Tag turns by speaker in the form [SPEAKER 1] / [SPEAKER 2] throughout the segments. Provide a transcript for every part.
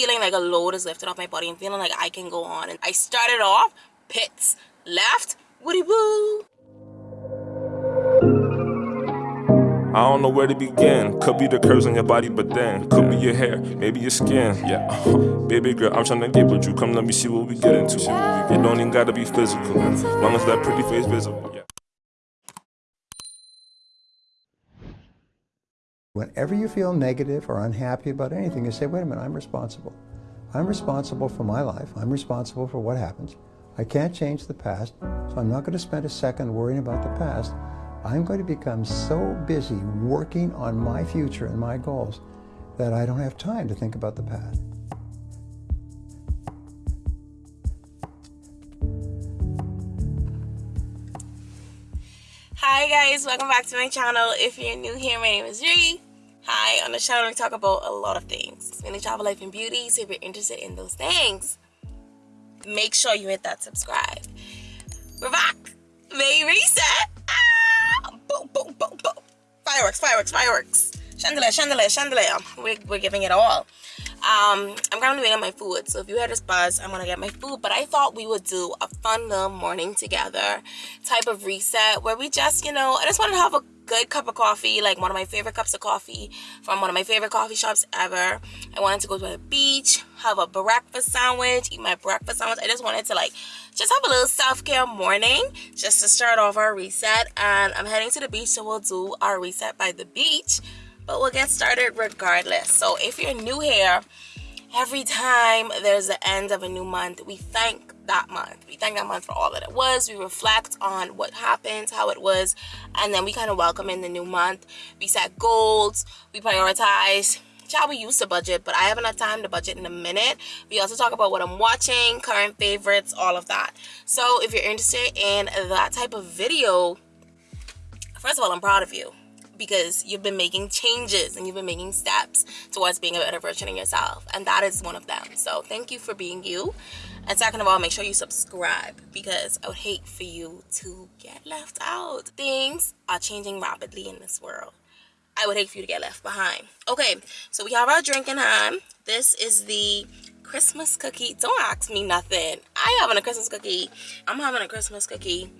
[SPEAKER 1] feeling like a load is lifted off my body. I'm feeling like I can go on. And I started off pits, left, woody woo.
[SPEAKER 2] I don't know where to begin. Could be the curves on your body, but then could be your hair, maybe your skin. Yeah, uh-huh. baby girl, I'm trying to get with you. Come, let me see what we get into. It don't even gotta be physical, long as that pretty face visible. Yeah.
[SPEAKER 3] Whenever you feel negative or unhappy about anything, you say, wait a minute, I'm responsible. I'm responsible for my life. I'm responsible for what happens. I can't change the past, so I'm not going to spend a second worrying about the past. I'm going to become so busy working on my future and my goals that I don't have time to think about the past.
[SPEAKER 1] Hi guys, welcome back to my channel. If you're new here, my name is Ree. Hi, on the channel we talk about a lot of things. Mainly travel, life, and beauty. So if you're interested in those things, make sure you hit that subscribe. We're back. May reset. Ah! Boom, boom, boom, boom. Fireworks, fireworks, fireworks. Chandelier, chandelier, chandelier. We're, we're giving it all. Um, I'm currently waiting on my food. So if you hear this buzz, I'm gonna get my food. But I thought we would do a fun little morning together type of reset where we just, you know, I just wanted to have a good cup of coffee, like one of my favorite cups of coffee from one of my favorite coffee shops ever. I wanted to go to the beach, have a breakfast sandwich, eat my breakfast sandwich. I just wanted to like just have a little self-care morning just to start off our reset. And I'm heading to the beach, so we'll do our reset by the beach. But we'll get started regardless. So if you're new here, every time there's the end of a new month, we thank that month. We thank that month for all that it was. We reflect on what happened, how it was, and then we kind of welcome in the new month. We set goals, we prioritize. Child, we used to budget, but I haven't had time to budget in a minute. We also talk about what I'm watching, current favorites, all of that. So if you're interested in that type of video, first of all, I'm proud of you because you've been making changes and you've been making steps towards being a better version of yourself and that is one of them. So thank you for being you. And second of all make sure you subscribe because i would hate for you to get left out. Things are changing rapidly in this world. I would hate for you to get left behind. Okay so we have our drink in hand this is the christmas cookie. Don't ask me nothing. I having a christmas cookie. I'm having a christmas cookie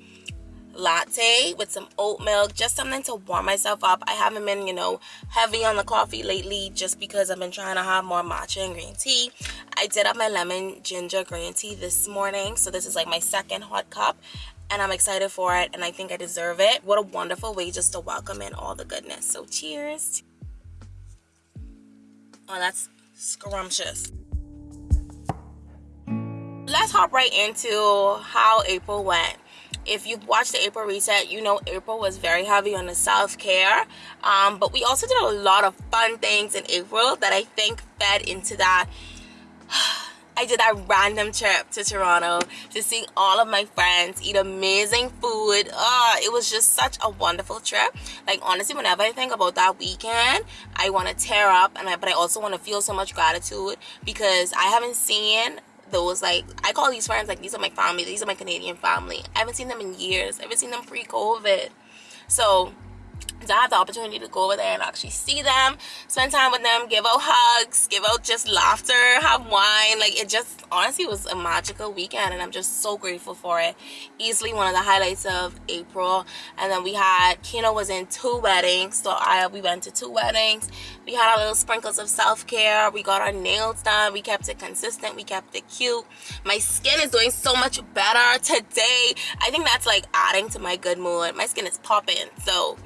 [SPEAKER 1] latte with some oat milk just something to warm myself up. I haven't been you know heavy on the coffee lately just because i've been trying to have more matcha and green tea. I did have my lemon ginger green tea this morning so this is like my second hot cup and i'm excited for it and i think i deserve it. What a wonderful way just to welcome in all the goodness. So cheers. Oh that's scrumptious. Let's hop right into how april went if you've watched the april reset you know april was very heavy on the self-care um, but we also did a lot of fun things in april that i think fed into that I did that random trip to Toronto to see all of my friends eat amazing food. Oh, it was just such a wonderful trip. Like honestly, whenever I think about that weekend, I want to tear up, and I, but I also want to feel so much gratitude because I haven't seen those like I call these friends like these are my family these are my Canadian family. I haven't seen them in years. I haven't seen them pre-COVID. So to have the opportunity to go over there and actually see them spend time with them give out hugs give out just laughter have wine like it just honestly was a magical weekend and i'm just so grateful for it. Easily one of the highlights of april and then we had kino was in two weddings so i we went to two weddings. We had our little sprinkles of self-care we got our nails done we kept it consistent we kept it cute. My skin is doing so much better today. I think that's like adding to my good mood. My skin is popping so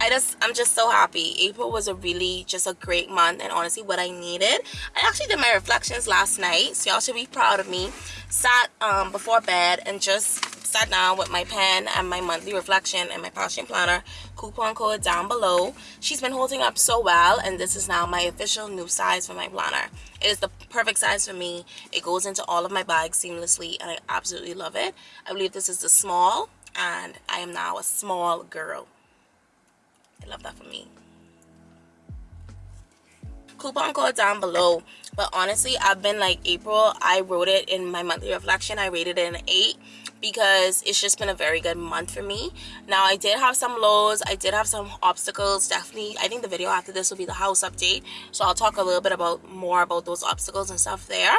[SPEAKER 1] I just I'm just so happy. April was a really just a great month and honestly what I needed I actually did my reflections last night so y'all should be proud of me. Sat um, before bed and just sat down with my pen and my monthly reflection and my passion planner coupon code down below. She's been holding up so well and this is now my official new size for my planner. It is the perfect size for me. It goes into all of my bags seamlessly and I absolutely love it. I believe this is the small and I am now a small girl I love that for me. Coupon code down below. But honestly, I've been like April. I wrote it in my monthly reflection. I rated it an 8 because it's just been a very good month for me now i did have some lows i did have some obstacles definitely i think the video after this will be the house update so i'll talk a little bit about more about those obstacles and stuff there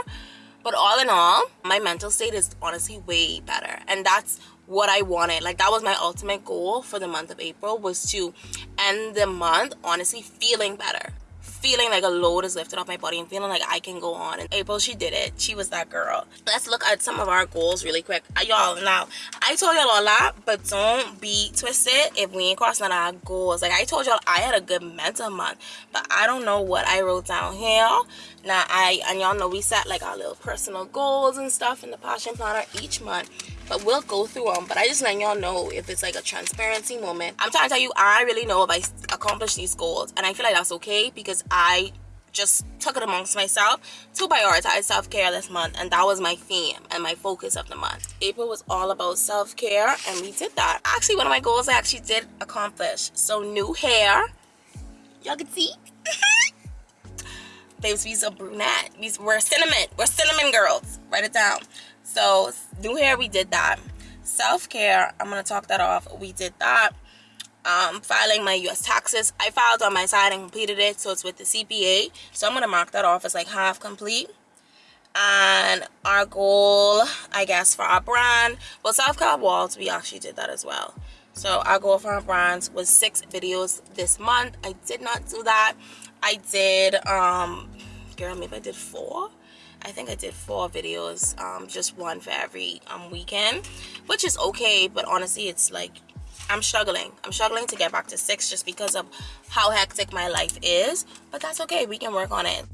[SPEAKER 1] but all in all my mental state is honestly way better and that's what i wanted like that was my ultimate goal for the month of april was to end the month honestly feeling better feeling like a load is lifted off my body and feeling like I can go on. And April, she did it. She was that girl. Let's look at some of our goals really quick. Uh, y'all, now, I told y'all a lot, but don't be twisted if we ain't crossing our goals. Like, I told y'all I had a good mental month, but I don't know what I wrote down here. Now, I, and y'all know we set like our little personal goals and stuff in the Passion Planner each month but we'll go through them but i just let y'all know if it's like a transparency moment. I'm trying to tell you i really know if i accomplish these goals and i feel like that's okay because i just took it amongst myself to prioritize self-care this month and that was my theme and my focus of the month. April was all about self-care and we did that. Actually one of my goals i actually did accomplish. So new hair. Y'all can see? Babes we's a brunette. We's, we're cinnamon. We're cinnamon girls. Write it down so new hair we did that. Self-care i'm gonna talk that off. We did that. Um, filing my u.s taxes. I filed on my side and completed it so it's with the cpa so i'm gonna mark that off as like half complete. And our goal i guess for our brand well self-care walls we actually did that as well. So our goal for our brands was six videos this month. I did not do that. I did um girl maybe i did four I think I did four videos, um, just one for every um, weekend, which is okay, but honestly, it's like, I'm struggling. I'm struggling to get back to six just because of how hectic my life is, but that's okay. We can work on it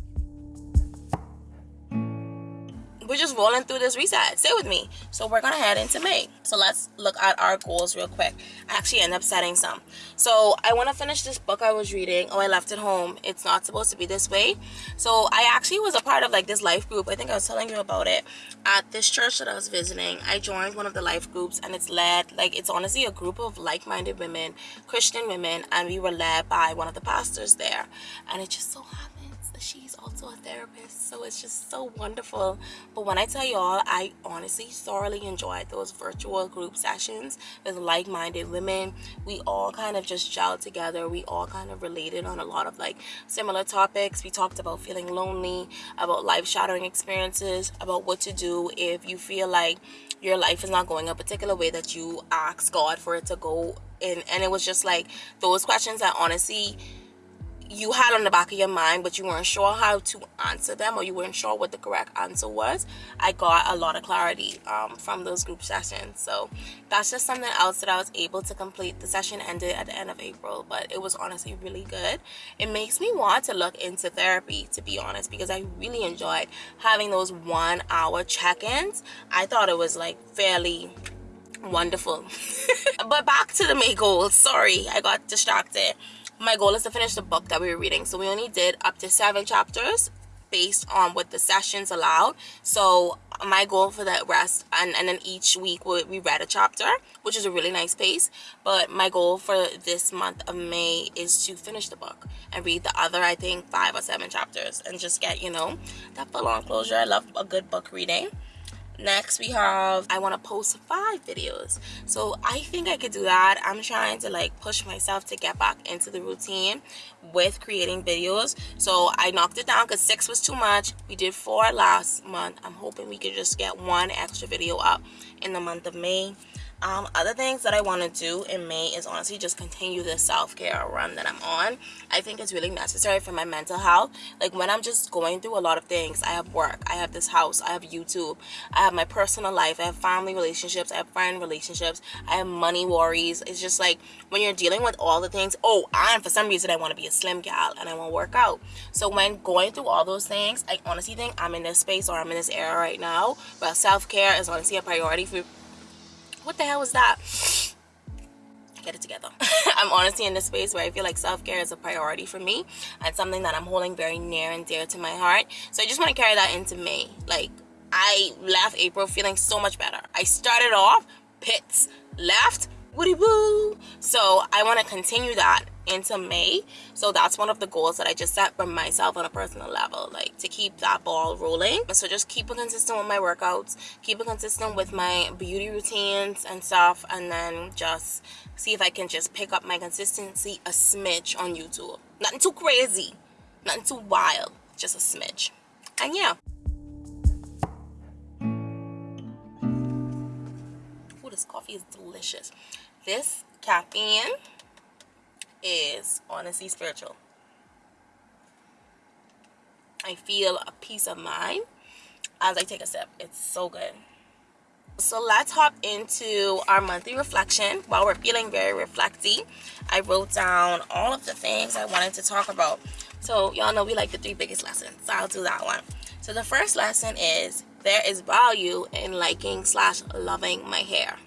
[SPEAKER 1] we're just rolling through this reset. Stay with me. So we're gonna head into may. So let's look at our goals real quick. I actually end up setting some. So i want to finish this book i was reading. Oh i left it home. It's not supposed to be this way. So i actually was a part of like this life group. I think i was telling you about it. At this church that i was visiting i joined one of the life groups and it's led like it's honestly a group of like-minded women christian women and we were led by one of the pastors there. And it just so happened she's also a therapist. So it's just so wonderful but when i tell y'all i honestly thoroughly enjoyed those virtual group sessions with like-minded women. We all kind of just gelled together. We all kind of related on a lot of like similar topics. We talked about feeling lonely about life shattering experiences about what to do if you feel like your life is not going a particular way that you ask god for it to go in. And it was just like those questions that honestly you had on the back of your mind but you weren't sure how to answer them or you weren't sure what the correct answer was i got a lot of clarity um, from those group sessions. So that's just something else that i was able to complete. The session ended at the end of april but it was honestly really good. It makes me want to look into therapy to be honest because i really enjoyed having those one hour check-ins. I thought it was like fairly wonderful. But back to the May goals sorry i got distracted my goal is to finish the book that we were reading. So we only did up to seven chapters based on what the sessions allowed. So my goal for the rest and, and then each week we, we read a chapter which is a really nice pace. But my goal for this month of may is to finish the book and read the other i think five or seven chapters and just get you know that full-on closure. I love a good book reading next we have i want to post five videos. So i think i could do that. I'm trying to like push myself to get back into the routine with creating videos. So i knocked it down because six was too much. We did four last month. I'm hoping we could just get one extra video up in the month of may um, other things that I want to do in May is honestly just continue the self-care run that I'm on. I think it's really necessary for my mental health. Like when I'm just going through a lot of things, I have work, I have this house, I have YouTube, I have my personal life, I have family relationships, I have friend relationships, I have money worries. It's just like when you're dealing with all the things, oh, and for some reason I want to be a slim gal and I want to work out. So when going through all those things, I honestly think I'm in this space or I'm in this era right now but self-care is honestly a priority for what the hell was that? Get it together. I'm honestly in this space where I feel like self-care is a priority for me and something that I'm holding very near and dear to my heart. So I just want to carry that into May. Like, I left April feeling so much better. I started off pits, left, woody woo. So I want to continue that into May. So that's one of the goals that I just set for myself on a personal level, like to keep that ball rolling. So just keep it consistent with my workouts, keep it consistent with my beauty routines and stuff, and then just see if I can just pick up my consistency a smidge on YouTube. Nothing too crazy, nothing too wild, just a smidge. And yeah. Ooh, this coffee is delicious. This caffeine is honestly spiritual. I feel a peace of mind as I take a sip. It's so good. So let's hop into our monthly reflection. While we're feeling very reflecty, I wrote down all of the things I wanted to talk about. So y'all know we like the three biggest lessons. So I'll do that one. So the first lesson is there is value in liking slash loving my hair.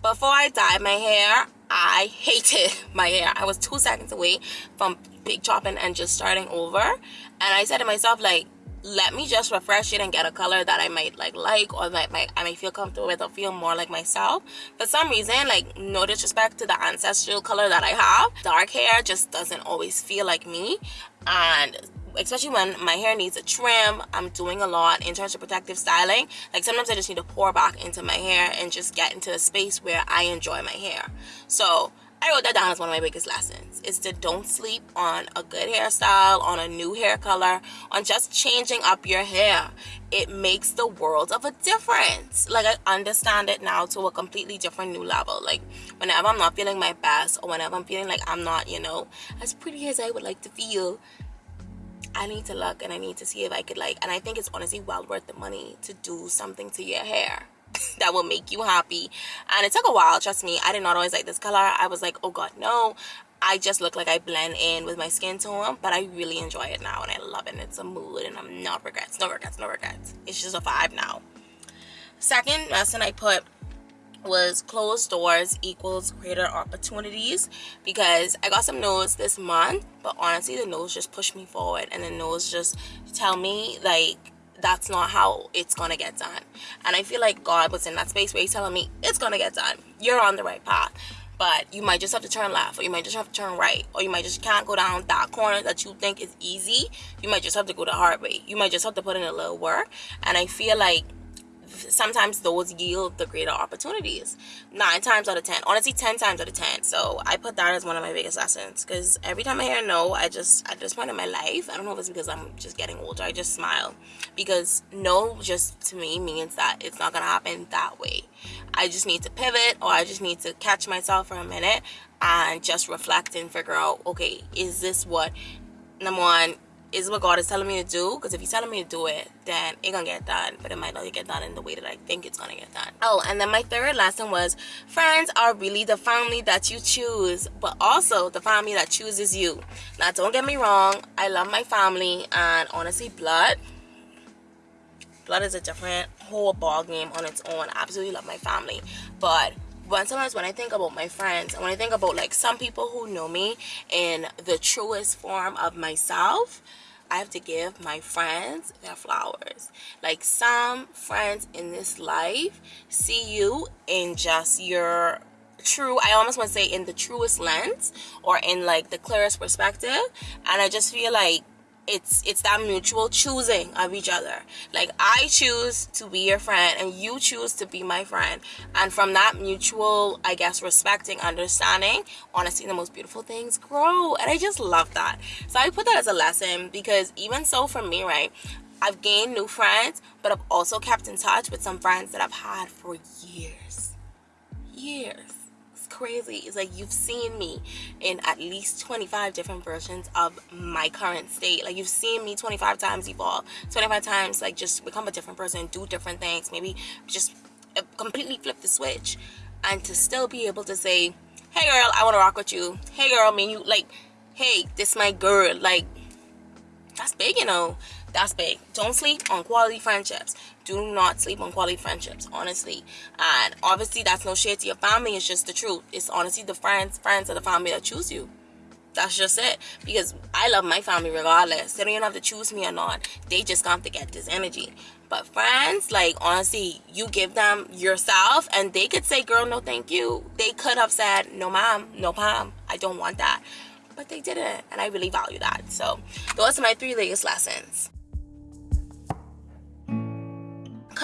[SPEAKER 1] Before I dyed my hair, I hated my hair. I was two seconds away from big chopping and just starting over. And I said to myself, like, let me just refresh it and get a color that I might like like or that might, I might feel comfortable with or feel more like myself. For some reason, like no disrespect to the ancestral color that I have, dark hair just doesn't always feel like me. And especially when my hair needs a trim i'm doing a lot in terms of protective styling like sometimes i just need to pour back into my hair and just get into a space where i enjoy my hair so I wrote that down as one of my biggest lessons is to don't sleep on a good hairstyle, on a new hair color, on just changing up your hair. It makes the world of a difference. Like I understand it now to a completely different new level. Like whenever I'm not feeling my best or whenever I'm feeling like I'm not, you know, as pretty as I would like to feel, I need to look and I need to see if I could like and I think it's honestly well worth the money to do something to your hair that will make you happy. And it took a while trust me. I did not always like this color. I was like oh god no. I just look like I blend in with my skin tone but I really enjoy it now and I love it and it's a mood and I'm not regrets no regrets no regrets. It's just a vibe now. Second lesson I put was closed doors equals greater opportunities because I got some no's this month but honestly the no's just push me forward and the no's just tell me like that's not how it's gonna get done. And I feel like God was in that space where he's telling me it's gonna get done. You're on the right path. But you might just have to turn left or you might just have to turn right or you might just can't go down that corner that you think is easy. You might just have to go the hard way. You might just have to put in a little work. And I feel like sometimes those yield the greater opportunities. Nine times out of ten honestly ten times out of ten. So i put that as one of my biggest lessons because every time i hear no i just at this point in my life i don't know if it's because i'm just getting older i just smile. Because no just to me means that it's not gonna happen that way. I just need to pivot or i just need to catch myself for a minute and just reflect and figure out okay is this what number one is what God is telling me to do because if he's telling me to do it then it gonna get done but it might not get done in the way that I think it's gonna get done. Oh and then my third lesson was friends are really the family that you choose but also the family that chooses you. Now don't get me wrong I love my family and honestly blood blood is a different whole ball game on its own. I absolutely love my family but but sometimes when I think about my friends when I think about like some people who know me in the truest form of myself I have to give my friends their flowers. Like some friends in this life see you in just your true i almost want to say in the truest lens or in like the clearest perspective and i just feel like it's it's that mutual choosing of each other. Like i choose to be your friend and you choose to be my friend. And from that mutual i guess respecting understanding honestly the most beautiful things grow. And i just love that. So i put that as a lesson because even so for me right i've gained new friends but i've also kept in touch with some friends that i've had for years. Years crazy. Is like you've seen me in at least 25 different versions of my current state. Like you've seen me 25 times evolve 25 times like just become a different person do different things maybe just uh, completely flip the switch and to still be able to say hey girl i want to rock with you. Hey girl I mean you like hey this my girl like that's big you know that's big. Don't sleep on quality friendships. Do not sleep on quality friendships honestly. And obviously that's no shade to your family. It's just the truth. It's honestly the friends friends of the family that choose you. That's just it. Because i love my family regardless. They don't even have to choose me or not. They just have to get this energy. But friends like honestly you give them yourself and they could say girl no thank you. They could have said no mom, no ma'am i don't want that. But they didn't. And i really value that. So those are my three latest lessons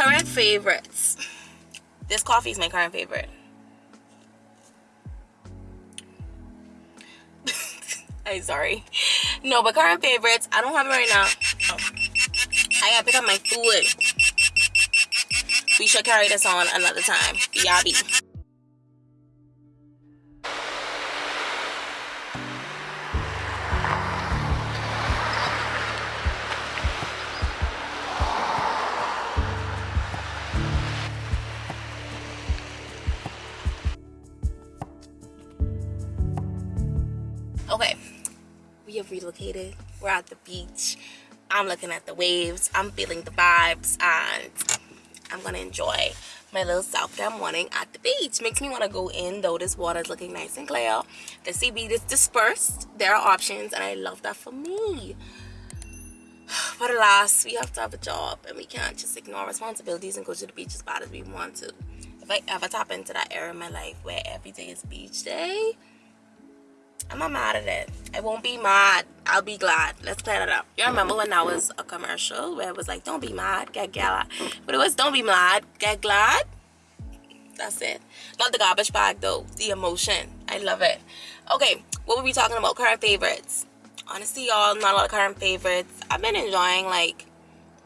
[SPEAKER 1] current favorites this coffee is my current favorite I'm sorry. No, but current favorites, I don't have it right now. Oh. I gotta pick up my food. We should carry this on another time. Yabby. Relocated. We're at the beach. I'm looking at the waves. I'm feeling the vibes and I'm gonna enjoy my little self that morning at the beach. Makes me want to go in though. This water is looking nice and clear. The seaweed is dispersed. There are options and I love that for me. But alas, we have to have a job and we can't just ignore responsibilities and go to the beach as bad as we want to. If I ever tap into that era in my life where every day is beach day, I'm not mad at it. I won't be mad. I'll be glad. Let's plan it up. You remember when that was a commercial where it was like, don't be mad, get glad. But it was don't be mad, get glad. That's it. Not the garbage bag though. The emotion. I love it. Okay, what were we talking about? Current favorites. Honestly, y'all, not a lot of current favorites. I've been enjoying like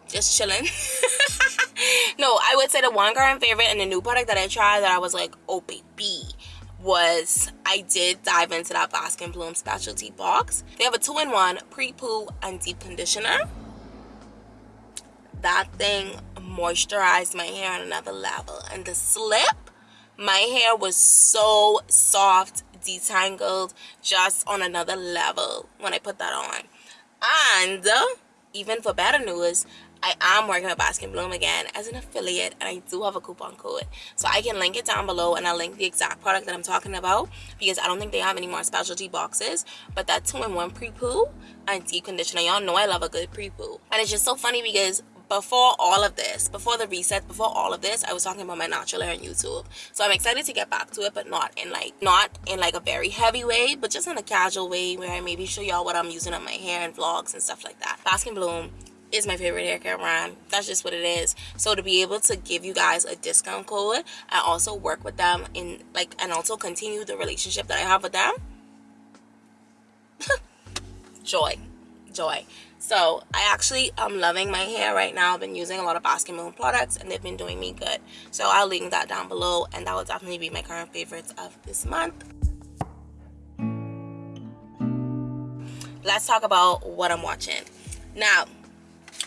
[SPEAKER 1] just chilling. no, I would say the one current favorite and the new product that I tried that I was like, oh baby was I did dive into that Bask and Bloom specialty box. They have a two-in-one pre-poo and deep conditioner. That thing moisturized my hair on another level. And the slip, my hair was so soft, detangled, just on another level when I put that on. And even for better news, I am working with Bask and Bloom again as an affiliate and I do have a coupon code. So I can link it down below and I'll link the exact product that I'm talking about because I don't think they have any more specialty boxes. But that 2-in-1 pre-poo and deep conditioner, y'all know I love a good pre-poo. And it's just so funny because before all of this before the reset before all of this i was talking about my natural hair on youtube so i'm excited to get back to it but not in like not in like a very heavy way but just in a casual way where i maybe show y'all what i'm using on my hair and vlogs and stuff like that bask and bloom is my favorite hair care brand that's just what it is. So to be able to give you guys a discount code and also work with them in like and also continue the relationship that i have with them. Joy. Joy. So i actually am loving my hair right now. I've been using a lot of baskin Moon products and they've been doing me good. So i'll link that down below and that will definitely be my current favorites of this month. Let's talk about what i'm watching. Now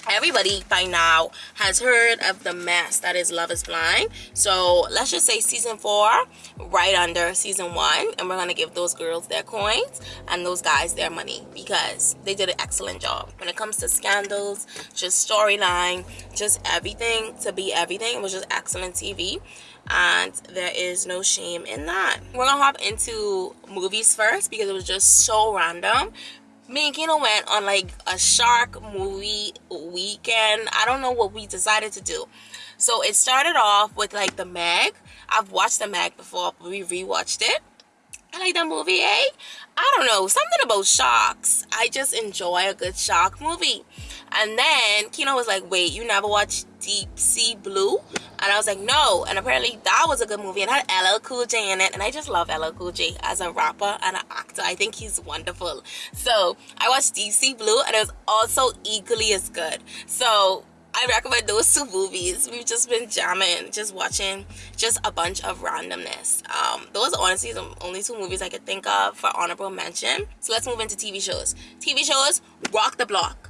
[SPEAKER 1] everybody by now has heard of the mess that is love is blind. So let's just say season four right under season one and we're gonna give those girls their coins and those guys their money because they did an excellent job. When it comes to scandals just storyline just everything to be everything it was just excellent tv and there is no shame in that. We're gonna hop into movies first because it was just so random me and Kino went on like a shark movie weekend. I don't know what we decided to do. So it started off with like the Meg. I've watched the Meg before, but we rewatched it. I like that movie, eh? I don't know, something about sharks. I just enjoy a good shark movie. And then Kino was like, wait, you never watched Deep Sea Blue? And I was like, no. And apparently that was a good movie and had LL Cool J in it. And I just love LL Cool J as a rapper and an actor. I think he's wonderful. So I watched Deep Sea Blue and it was also equally as good. So I recommend those two movies. We've just been jamming, just watching just a bunch of randomness. Um, those are honestly the only two movies I could think of for honorable mention. So let's move into TV shows. TV shows, Rock the Block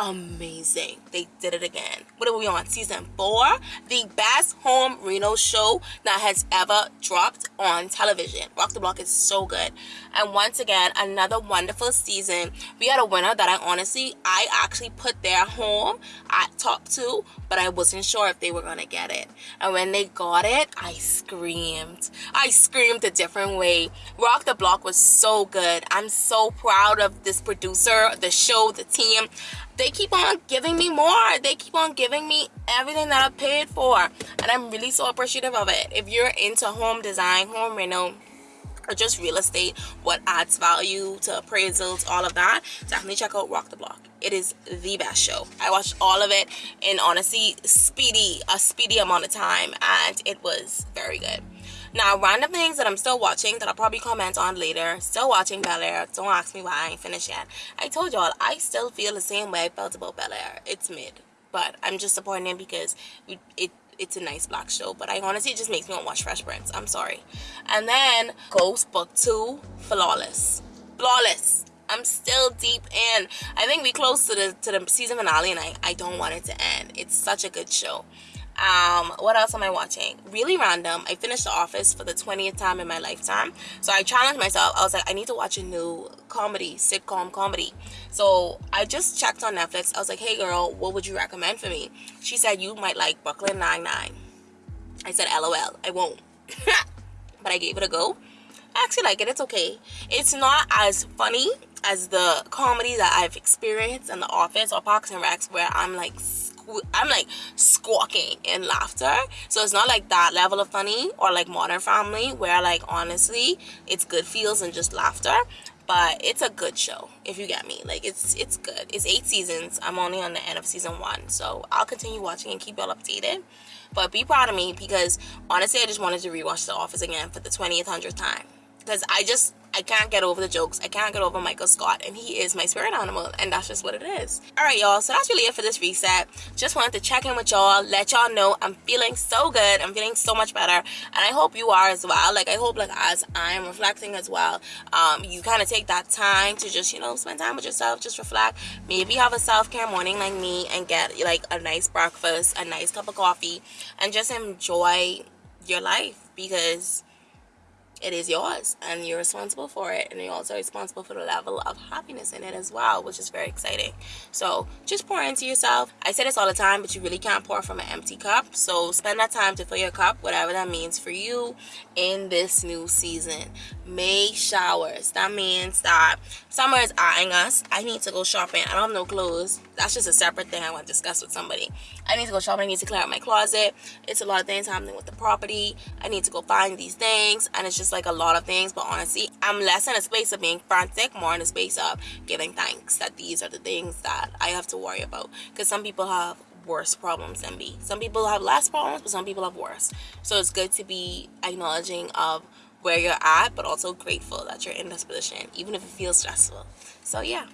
[SPEAKER 1] amazing. They did it again. What are we on? Season four? The best home reno show that has ever dropped on television. Rock the Block is so good. And once again, another wonderful season. We had a winner that I honestly, I actually put their home at top two, but I wasn't sure if they were gonna get it. And when they got it, I screamed. I screamed a different way. Rock the Block was so good. I'm so proud of this producer, the show, the team they keep on giving me more. They keep on giving me everything that i paid for. And i'm really so appreciative of it. If you're into home design home reno or just real estate what adds value to appraisals all of that definitely check out rock the block. It is the best show. I watched all of it in honestly speedy a speedy amount of time and it was very good now, random things that I'm still watching that I'll probably comment on later. Still watching Bel Air. Don't ask me why I ain't finished yet. I told y'all, I still feel the same way I felt about Bel Air. It's mid. But I'm just it because it it's a nice black show but I honestly it just makes me want to watch Fresh Prince I'm sorry and then Ghost Book 2 Flawless Flawless I'm still deep in I think we close to the to the season finale and I, I don't want it to end it's such a good show um what else am i watching? Really random. I finished the office for the 20th time in my lifetime. So i challenged myself. I was like i need to watch a new comedy sitcom comedy. So i just checked on netflix. I was like hey girl what would you recommend for me? She said you might like brooklyn 99 i said lol i won't. But i gave it a go. I actually like it. It's okay. It's not as funny as the comedy that i've experienced in the office or parks and recs where i'm like I'm like squawking in laughter. So it's not like that level of funny or like Modern Family where like honestly it's good feels and just laughter. But it's a good show if you get me. Like it's it's good. It's eight seasons. I'm only on the end of season one, so I'll continue watching and keep y'all updated. But be proud of me because honestly, I just wanted to rewatch The Office again for the 20th hundredth time because I just I can't get over the jokes. I can't get over Michael Scott, and he is my spirit animal, and that's just what it is. All right, y'all. So that's really it for this reset. Just wanted to check in with y'all, let y'all know I'm feeling so good. I'm feeling so much better, and I hope you are as well. Like I hope, like as I'm reflecting as well, um, you kind of take that time to just you know spend time with yourself, just reflect. Maybe have a self care morning like me, and get like a nice breakfast, a nice cup of coffee, and just enjoy your life because it is yours and you're responsible for it and you're also responsible for the level of happiness in it as well which is very exciting. So just pour into yourself. I say this all the time but you really can't pour from an empty cup. So spend that time to fill your cup whatever that means for you in this new season. May showers. That means that summer is eyeing us. I need to go shopping. I don't have no clothes that's just a separate thing i want to discuss with somebody. I need to go shopping i need to clear out my closet. It's a lot of things happening with the property. I need to go find these things and it's just like a lot of things but honestly i'm less in a space of being frantic more in a space of giving thanks that these are the things that i have to worry about. Because some people have worse problems than me. Some people have less problems but some people have worse. So it's good to be acknowledging of where you're at but also grateful that you're in this position even if it feels stressful. So yeah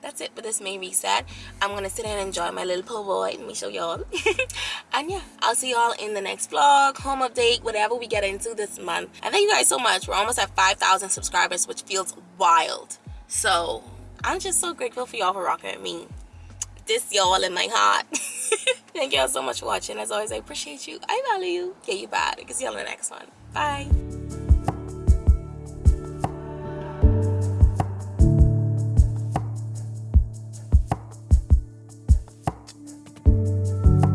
[SPEAKER 1] that's it for this main reset i'm gonna sit and enjoy my little po' boy let me show y'all. And yeah i'll see y'all in the next vlog home update whatever we get into this month. And thank you guys so much. We're almost at 5,000 subscribers which feels wild. So i'm just so grateful for y'all for rocking with me. This y'all in my heart. Thank y'all so much for watching. As always i appreciate you. I value you. Yeah you bad. Can see y'all in the next one. Bye